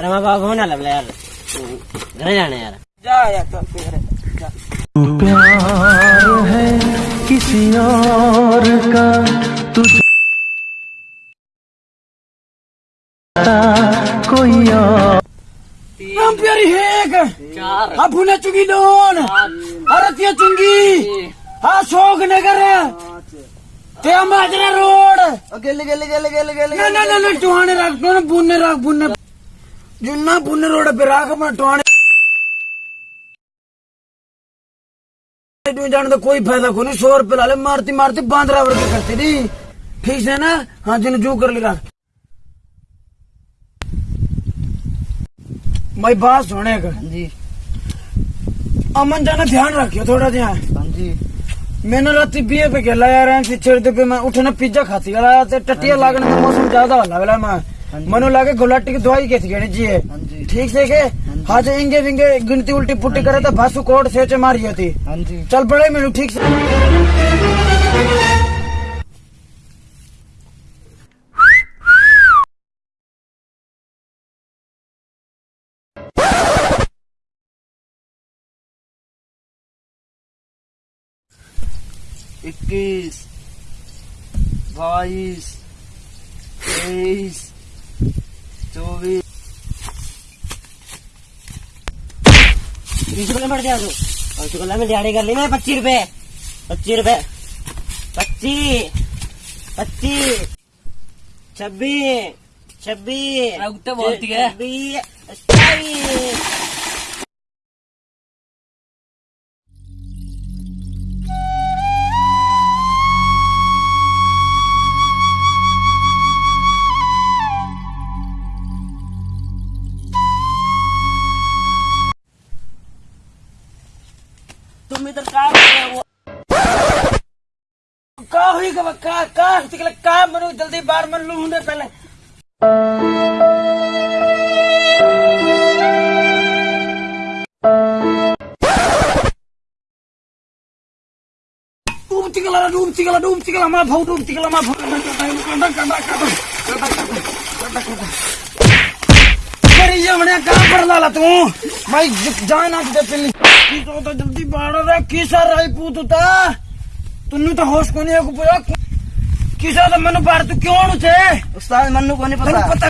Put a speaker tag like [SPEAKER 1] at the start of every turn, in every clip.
[SPEAKER 1] अरे मैं बाबू होना लग यार घर जाना यार
[SPEAKER 2] जा यार चल जा
[SPEAKER 3] प्यार है किसी और का तुझ कोई और
[SPEAKER 2] हम प्यारी है हेक हा पुणे चुंगी दोन हरतिया चुंगी हा शोक नगर ते माजरा रोड
[SPEAKER 4] गेले गेले गेले गेले गेले
[SPEAKER 2] ना ना ना ना टुहाने रख दो ना बुन्ने रख बुन्ने जुन्ना बुन्ने रोड पे रख मैं जाने तो कोई फ़ायदा को नहीं सौ लाले मारती मारती बांद्रा वर्ग करती थी ठीक है ना? हाँ जिन जू कर लेगा। मैं बात सुने का
[SPEAKER 4] हाँ जी।
[SPEAKER 2] अमन जाना ध्यान रखियो थोड़ा ध्यान
[SPEAKER 4] हाँ जी।
[SPEAKER 2] मैंने राती बीए पे खेला यार छेड़ते पे मैं उठना पिज्जा खाती टटिया लागने में मौसम ज़्यादा वाला मैं। मनो लागे गुलाटी की दवाई कैसी गणी जी
[SPEAKER 4] हाँ?
[SPEAKER 2] ठीक से के? हाँ जो। इंगे विंगे गिनती उल्टी पुट्टी करे तो भासु कोट सेचे मारी होती।
[SPEAKER 4] हाँ
[SPEAKER 2] चल पड़े मैंने ठीक से।
[SPEAKER 4] इक्कीस बाईस तेईस चौबीस
[SPEAKER 1] बीस रुपये दिया तू और शुक्ला में दिहाड़ी कर ली मैं पच्चीस रुपए। पच्चीस रुपए। पच्चीस। पच्चीस। छब्बीस। छब्बीस।
[SPEAKER 5] है।
[SPEAKER 1] छब्बीस। तुम इधर काम हो
[SPEAKER 2] का हुई का का का तिकले जल्दी बाहर मन लू हुंदे पहले डूब तिकला डूब तिकला डूब तिकला मा भाऊ डूब तिकला मा भाऊ करी तू मैं जाना दे पिल्ली की तो तो जल्दी बाहर रे किसा राई पूतुता तुन्नु तो होश कोनी है कुपया किसा तो मनु बाहर तू क्यों नु छे?
[SPEAKER 4] उस्ताद मन्नू को नहीं पता
[SPEAKER 2] पता।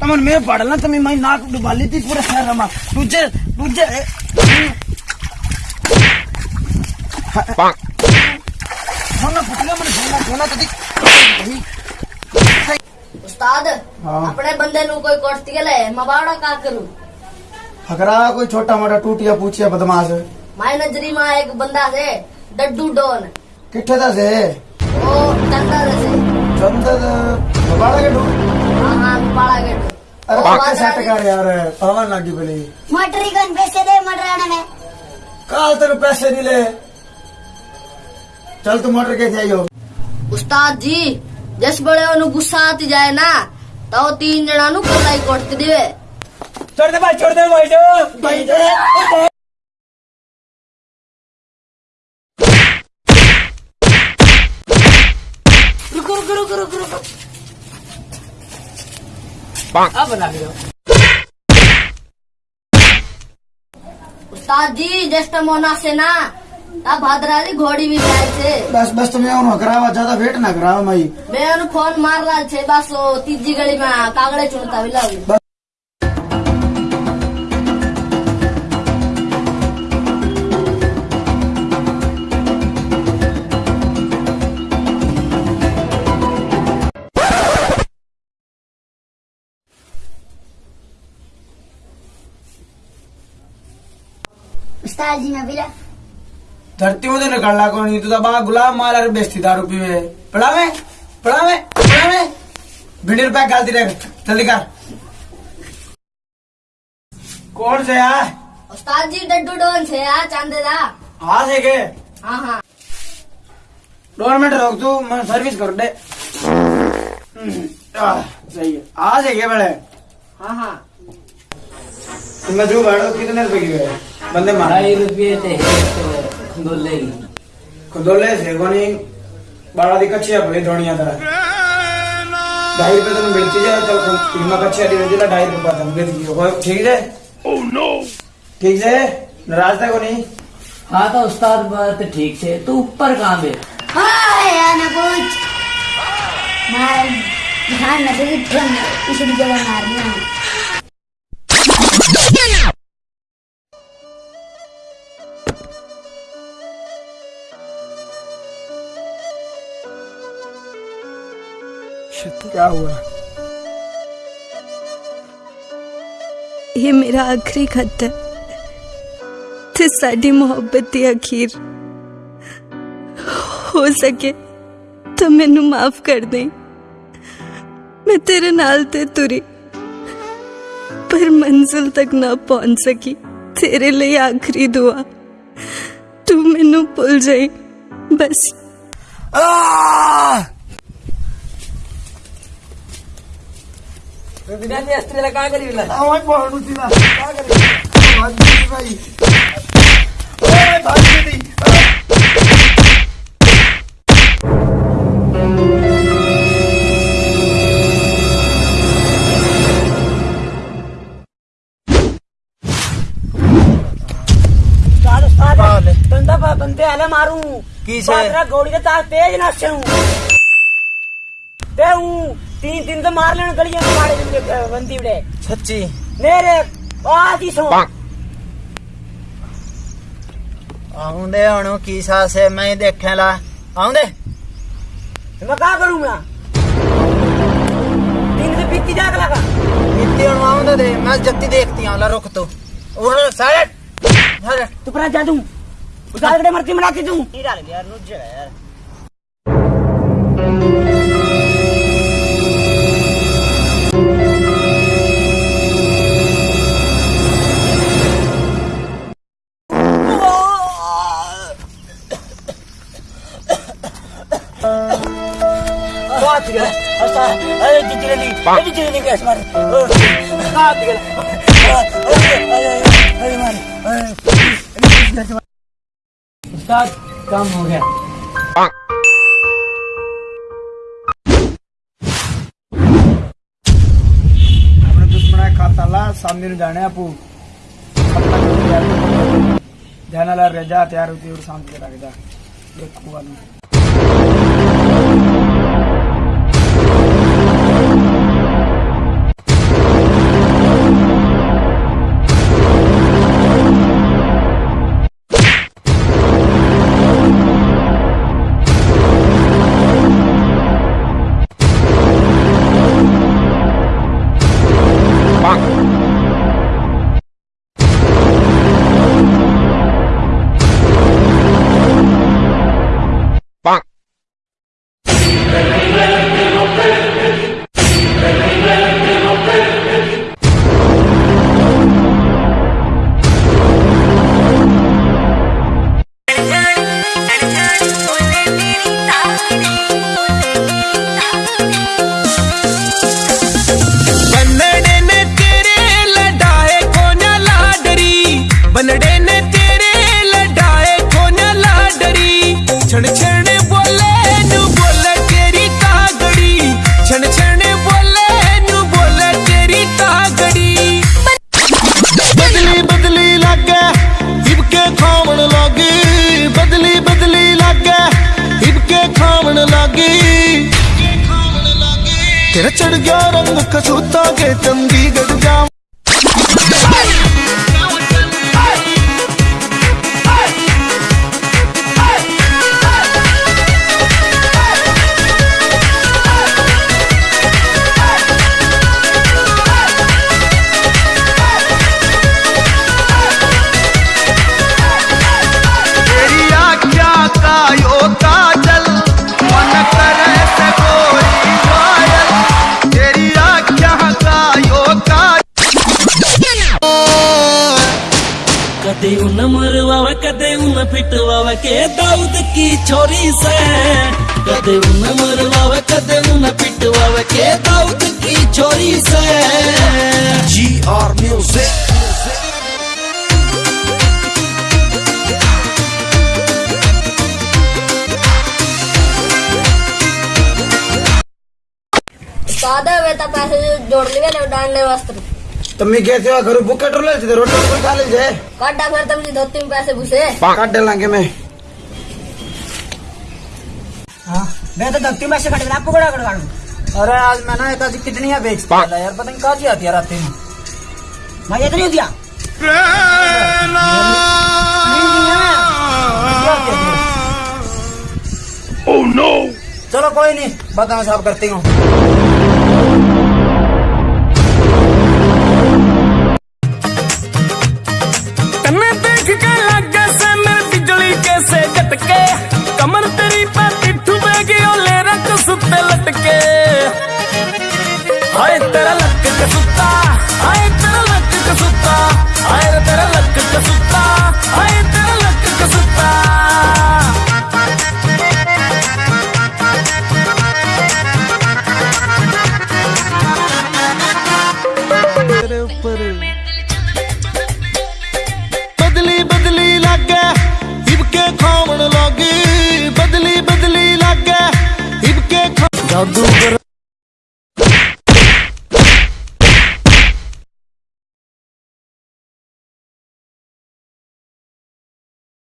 [SPEAKER 2] तमन मैं पढ़ला तमी मैं नाक डुबा ली थी पूरे शहर में। तुझे तुझे। होना पुतला मन होना होना तो दिख
[SPEAKER 6] उस्ताद
[SPEAKER 2] हाँ।
[SPEAKER 6] अपने बंदे नु कोई कोटती गले मबाड़ा का करूँ?
[SPEAKER 2] हकरा कोई छोटा मोटा टूटिया पूछिया बदमाश।
[SPEAKER 6] माई नजरी में एक बंदा से डड्डू डोन।
[SPEAKER 2] किट्ठे दा से?
[SPEAKER 6] वो चंदा से।
[SPEAKER 2] चंदन बाड़ा के डू?
[SPEAKER 6] हाँ हाँ मबाड़ा के
[SPEAKER 2] अरे पक्के सेट कर यार पावन लागी बोली
[SPEAKER 6] मटरी कौन पैसे दे मटराने में
[SPEAKER 2] काल तेरे पैसे नहीं ले। चल तू मोटर के जाइयो
[SPEAKER 6] उस्ताद जी जस बड़े ओनु गुस्सा आती जाए ना तो तीन जना नु कोलाई कोटती दिवे।
[SPEAKER 2] छोड़ दे भाई छोड़ दे भाई भाई जो। रुको रुको रुको रुको रुको। अब बना लियो।
[SPEAKER 6] उस्ताद जी ज्येष्ठ मोना से ना तब भद्राली घोड़ी भी जाए छे
[SPEAKER 2] बस बस तुम्हें उन्होंने करावा ज़्यादा वेट ना करावा मई
[SPEAKER 6] मैं ओनु फ़ोन मार रहा छे बस वो तीजी गली में कागड़े चुनता भी लगी उस्ताद जी मैं बिला
[SPEAKER 2] धरती में तो निकलना कौन? नहीं तो बा गुलाम माल अरे बेचती दारू पीवे। पढ़ावे पढ़ावे पढ़ावे भिंडी रुपया गालती रहे जल्दी कर। कौन से यार
[SPEAKER 6] उस्ताद जी डड्डू डोन छे आ चांदेदा
[SPEAKER 2] हाँ से के?
[SPEAKER 6] हाँ हाँ।
[SPEAKER 2] दो मिनट रोक तू मैं सर्विस कर दे। हम्म, सही है। आज है क्या बड़े?
[SPEAKER 6] हाँ हाँ।
[SPEAKER 2] तुम्हें जो बैठो कितने रुपए की है? बंदे मारा।
[SPEAKER 1] ढाई रुपये थे
[SPEAKER 2] खुदोले से कोनी बाड़ा दी कच्ची है भले धोनिया तरह ढाई रुपए तेन बेची जाए चल कीमा का छह दे दिला ढाई रुपए तुम बेच दियो हो ठीक है ओह नो ठीक है नाराज़ था को नहीं
[SPEAKER 1] हाँ तो उस्ताद बात ठीक से तू ऊपर कहाँ बे
[SPEAKER 5] हाय ना कुछ मार ध्यान न दे इसकी जगह मारना
[SPEAKER 2] क्या हुआ
[SPEAKER 7] ਇਹ ਮੇਰਾ ਆਖਰੀ ਖੱਤ ਹੈ ਤੇ ਸਾਡੀ ਮੁਹੱਬਤ ਦੀ ਅਖੀਰ ਹੋ ਸਕੇ ਤਾਂ ਮੈਨੂੰ ਮਾਫ ਕਰ ਦੇ ਮੈਂ ਤੇਰੇ ਨਾਲ ਤੇ ਤੁਰੀ ਪਰ ਮੰਜ਼ਿਲ ਤੱਕ ਨਾ ਪਹੁੰਚ ਸਕੀ ਤੇਰੇ ਲਈ ਆਖਰੀ ਦੁਆ ਤੂੰ ਮੈਨੂੰ ਭੁੱਲ ਜਾਈ ਬਸ
[SPEAKER 1] कहाँ करी
[SPEAKER 2] आवाज़ बहुत ऊँची ना। क्या करे आवाज़ ऊँची भाई। ओए भाग गई
[SPEAKER 1] उस्ताद उस्ताद बंदे आले मारू।
[SPEAKER 2] किसे?
[SPEAKER 1] बादरा गोली के तार तेज ना से हूँ ते हूँ तीन दिन तो मार लेना गलियाँ मारे दिन बंदी बड़े
[SPEAKER 2] सच्ची?
[SPEAKER 1] मेरे आज सो।
[SPEAKER 2] आउंदे हणो की सासे मैं देखे ला। आउंदे तो
[SPEAKER 1] मैं का करूँगा दिन से बीती जाग लगा।
[SPEAKER 2] बीती हणो आउंदे दे। मैं जत्ती देखती हूँ ला रुक तो। और सारे।
[SPEAKER 1] तू पर जादू उतार के मरती मनाती तू नहीं डाल यार रुक जा यार। काम हो गया
[SPEAKER 8] अपने दुश्मन खाता ला सामने जाने आप जाना रजा तैयार होती और शांति लग जा देखो तेरा चढ़ गया रंग कसूता के तंगी चंडीगढ़ जा
[SPEAKER 3] कदे उन मरवावा कदे उन पिटवावा के दाऊद की छोरी से। कदे उन मरवावा कदे उन पिटवावा के दाऊद की छोरी से। जी आर म्यूज़िक
[SPEAKER 6] दे बेटा पैसे जोड़ लिए डांडे वस्त्र
[SPEAKER 2] तो मैं कैसे हुआ घर बुक कटर ले थे रोटी कोई खा लीजिए
[SPEAKER 6] काटा फिर तुम जी धोती में पैसे घुसे
[SPEAKER 2] काट डालेंगे मैं
[SPEAKER 1] मैं तो धक्ती में से खड़े आपको बड़ा कर काटू
[SPEAKER 2] अरे आज मैं ना एक आदि कितनी है बेचता है यार पता नहीं कहाँ से आती है रात में
[SPEAKER 1] मैं इतनी दिया ओह नो
[SPEAKER 2] चलो कोई नहीं बताओ साफ़ करती हूँ
[SPEAKER 3] तन्ने देख के लगे से मेरे बिजली कैसे झटके জাদুগর